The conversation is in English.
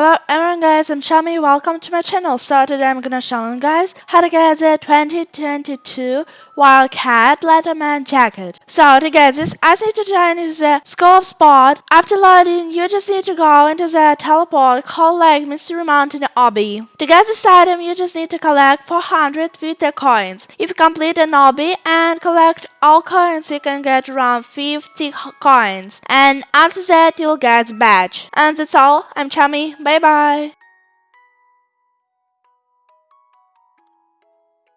Hello everyone guys, I'm Shami, welcome to my channel. So today I'm gonna show you guys how to get the 2022 Wildcat Letterman jacket. So to get this, I to join is the scope spot. After loading, you just need to go into the teleport called like Mystery Mountain Obby. To get this item, you just need to collect 400 Vita coins. If you complete an obby and collect all coins, you can get around 50 coins. And after that, you'll get badge. And that's all. I'm Chummy. Bye bye.